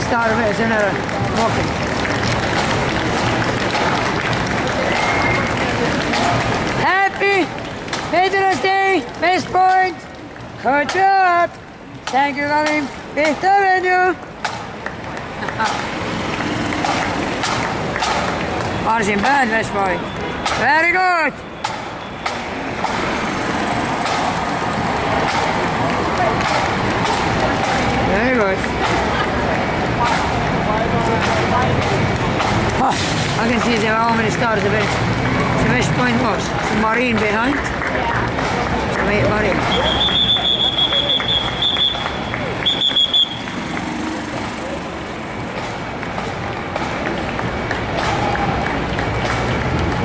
start sen är walking. Happy Veterans Day, West Point. Good job. Thank you. Fifth Avenue. Marsin bad, Point. Very good. Very good. I can see there are how many stars the West, the West Point was. The Marine behind. Yeah. Marine.